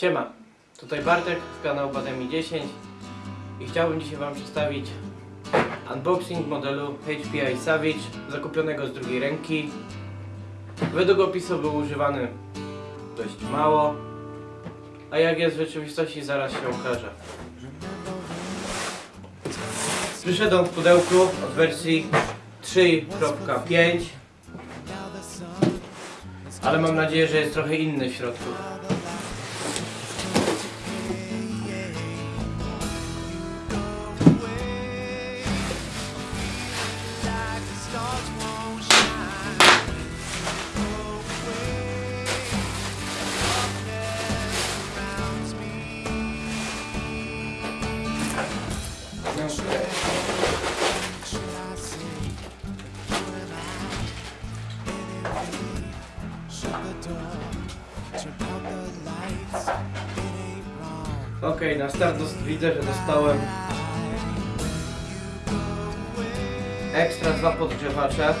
Siema, tutaj Bartek z kanału Bademi 10 i chciałbym dzisiaj Wam przedstawić unboxing modelu HPI Savage zakupionego z drugiej ręki. Według opisu był używany dość mało, a jak jest w rzeczywistości zaraz się okaże. Przyszedł on w pudełku od wersji 3.5 ale mam nadzieję, że jest trochę inny w środku. Okej, na start dos- widzę, że dostałem ekstra dwa podgrzewacze.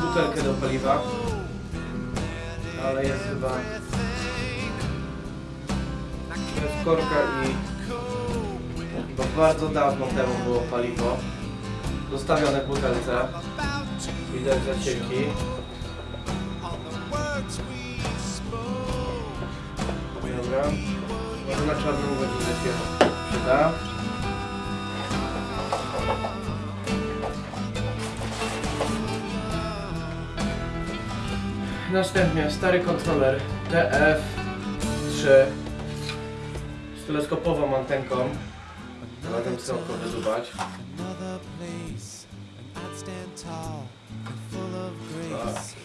Butelkę do paliwa, ale jest chyba jest korka i bo bardzo dawno temu było paliwo zostawione w butelce. Widać zacieki. Dobra. Może na czarną godzinę się przyda. Następnie stary kontroler TF3 z teleskopową antenką. Zatem chcę oko wydubać. another place I'd stand tall and full of grace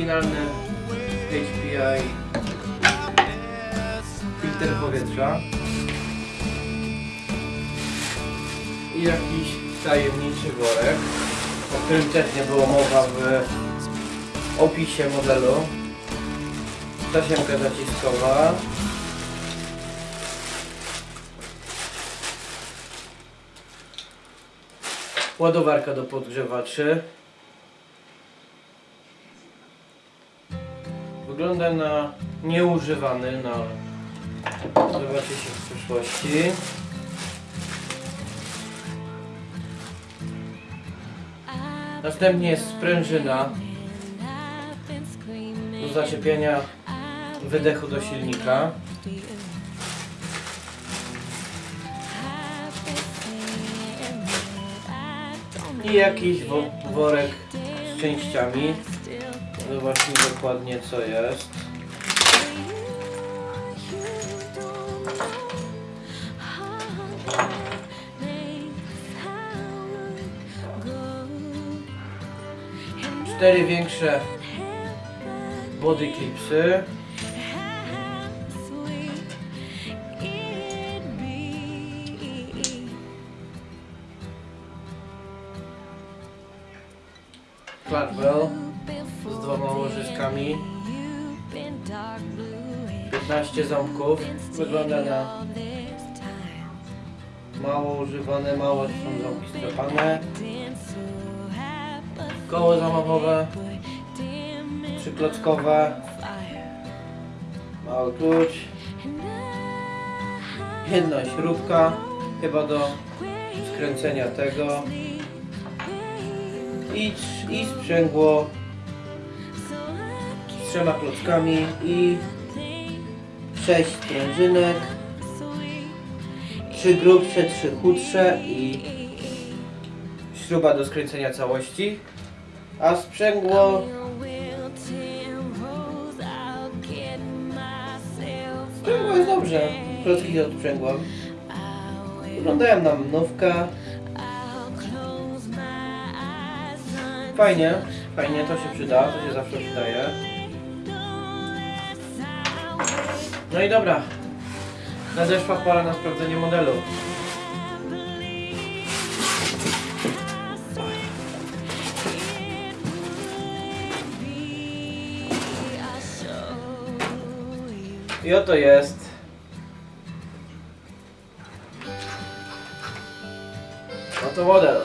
Oryginalny HPI filtr powietrza. I jakiś tajemniczy worek, o którym nie było mowa w opisie modelu. Tasiemka zaciskowa. Ładowarka do podgrzewaczy. Wygląda na nieużywany, no ale zobaczy się w przyszłości. Następnie jest sprężyna do zaczepienia wydechu do silnika. I jakiś wo worek z częściami. Zobaczmy dokładnie co jest. Cztery większe body clipsy. Łożyskami. 15 ząbków. Wygląda na mało używane, mało są ząbki strapane. Koło zamachowe. Przyklockowe. Mały klucz. Jedna śrubka. Chyba do skręcenia tego. I, i sprzęgło trzema klockami i sześć sprężynek. Trzy grubsze, trzy chudsze i śruba do skręcenia całości. A sprzęgło sprzęgło jest dobrze. Klocki odprzęgłem. Wyglądają na mnówkę. Fajnie, fajnie, to się przyda, to się zawsze przydaje. No i dobra. Nadeszła pora na sprawdzenie modelu. I oto jest. Oto model.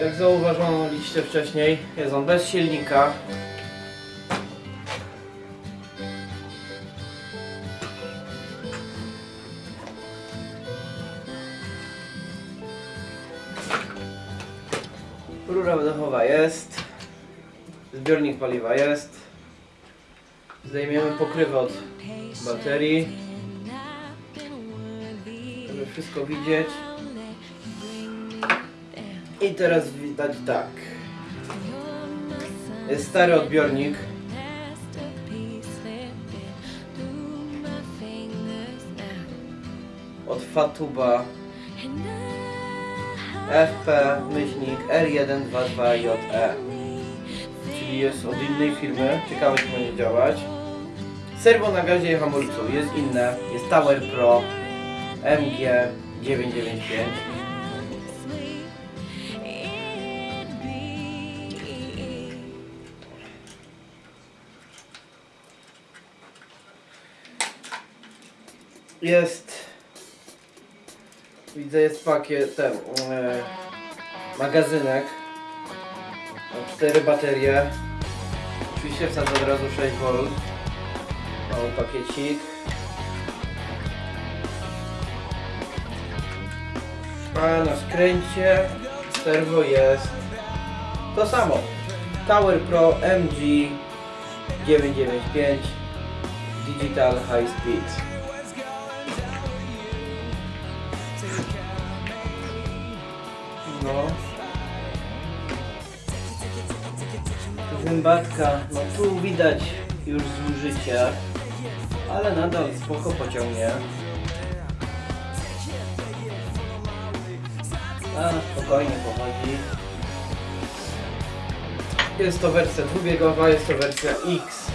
Jak zauważyliście wcześniej, jest on bez silnika. Rura wydechowa jest. Zbiornik paliwa jest. Zdejmiemy pokrywę od baterii. Żeby wszystko widzieć. I teraz widać tak. Jest stary odbiornik. Od Fatuba FP myślnik R122JE Czyli jest od innej firmy. Ciekawe czy będzie działać. Serwo na gazie i hamulcu jest inne. Jest Tower Pro MG995 Jest. Widzę, jest pakiet, ten, e, magazynek. Cztery baterie. Oczywiście wsadzę od razu 6V. Mały pakiecik. A na skręcie serwo jest to samo. Tower Pro MG 995 Digital High Speed. Zębatka, no tu widać już zużycie, ale nadal spoko pociągnie. A, spokojnie pochodzi. Jest to wersja dwubiegowa, jest to wersja X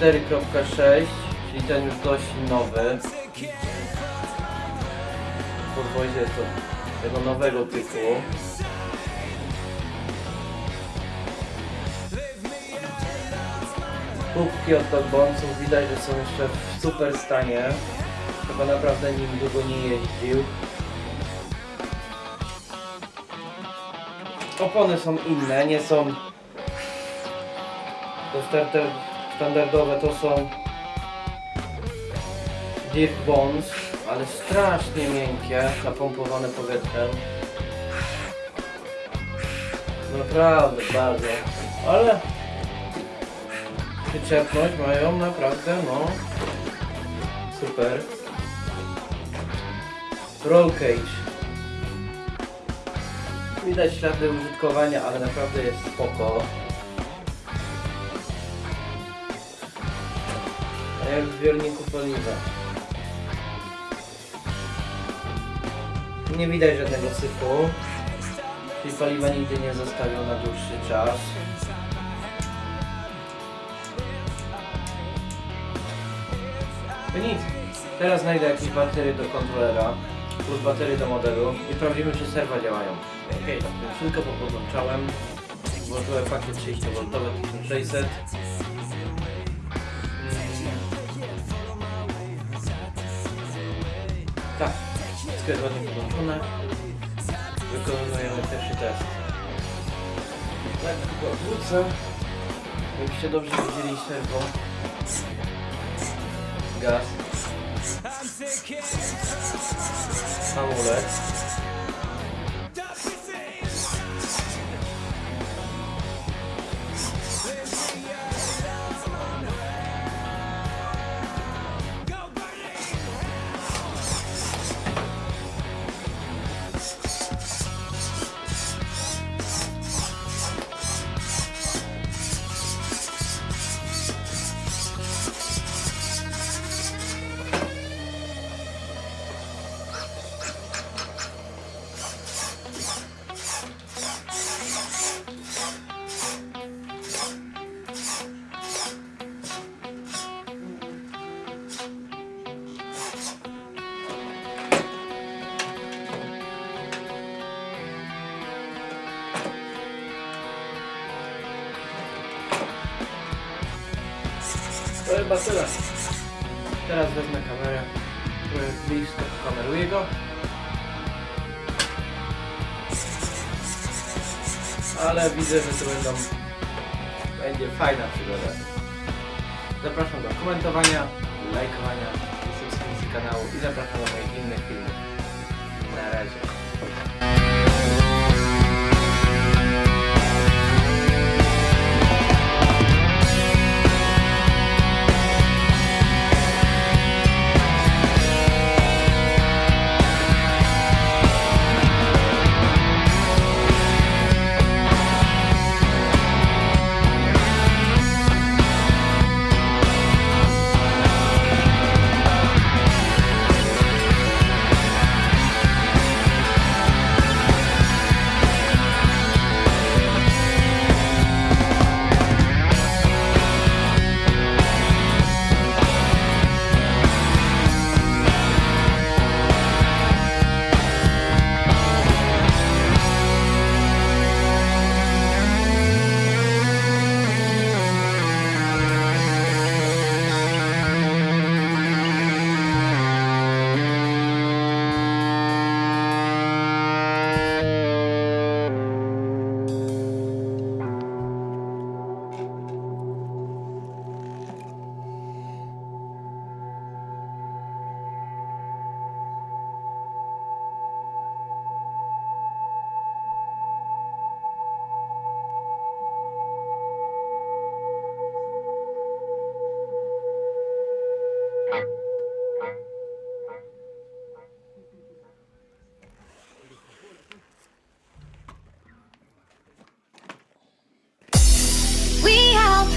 4.6, czyli ten już dość nowy. Podwozie jest to tego nowego typu. Kubki od Dogbonców widać, że są jeszcze w super stanie. Chyba naprawdę nim długo nie jeździł. Opony są inne, nie są te starter standardowe to są Deep Bones, ale strasznie miękkie, napompowane powietrzem. Naprawdę bardzo, ale przyczepność mają naprawdę, no super. Roll cage. Widać ślady użytkowania, ale naprawdę jest spoko. A jak w zbiorniku paliwa. Nie widać żadnego syfu. Czyli paliwa nigdy nie zostawią na dłuższy czas. To nic. Teraz znajdę jakieś baterie do kontrolera plus baterie do modelu i sprawdzimy czy serwa działają. Okej, okay, chwilkę podłączałem. Włożyłem pakiet 30V 1600. Tak, wszystko jest ładnie podłączone. Wykonujemy pierwszy test. Tak, tylko odwrócę. Jakbyście dobrze widzieli serwo. Gaz. Hamulec. Chyba tyle. Teraz wezmę kamerę, trochę blisko kameruję go. Ale widzę, że to będą... będzie fajna przygoda. Zapraszam do komentowania, lajkowania subskrypcji kanału i zapraszam do moich innych filmów. Na razie.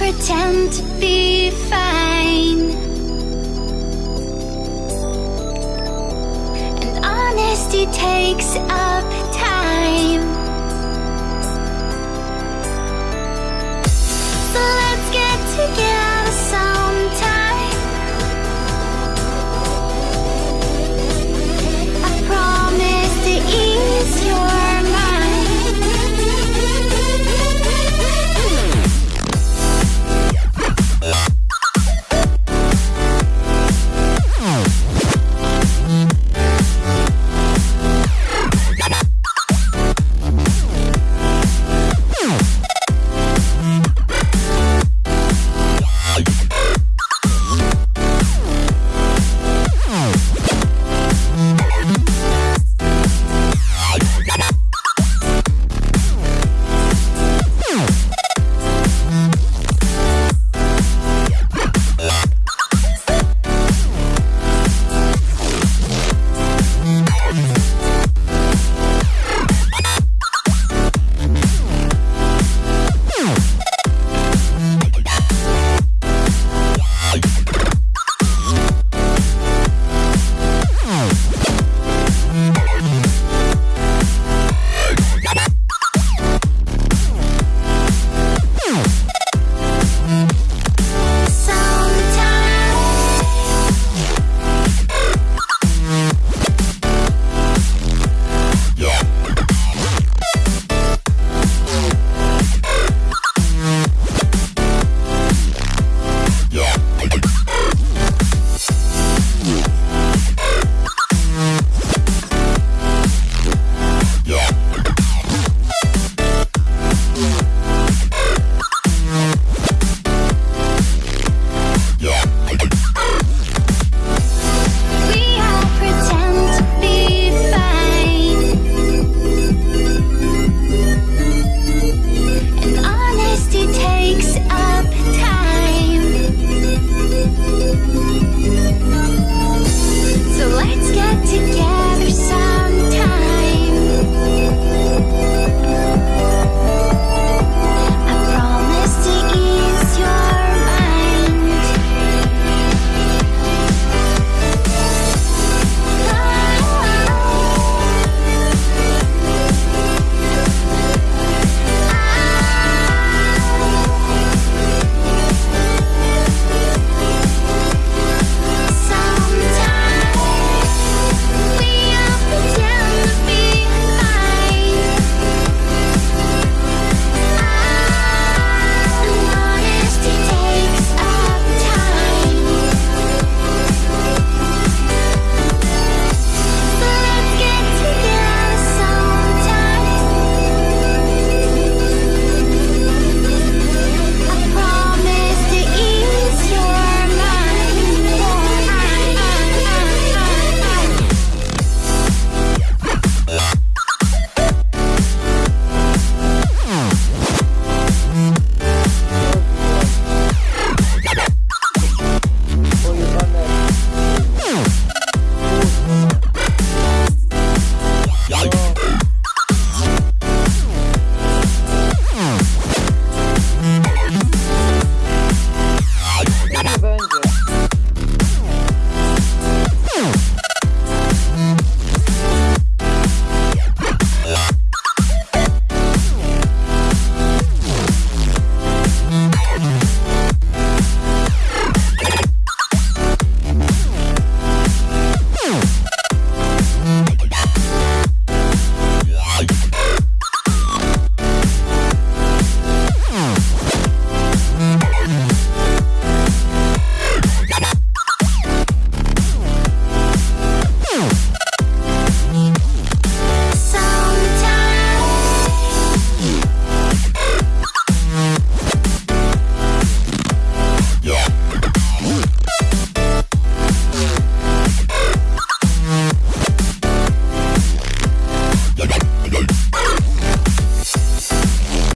Pretend to be fine. And honesty takes a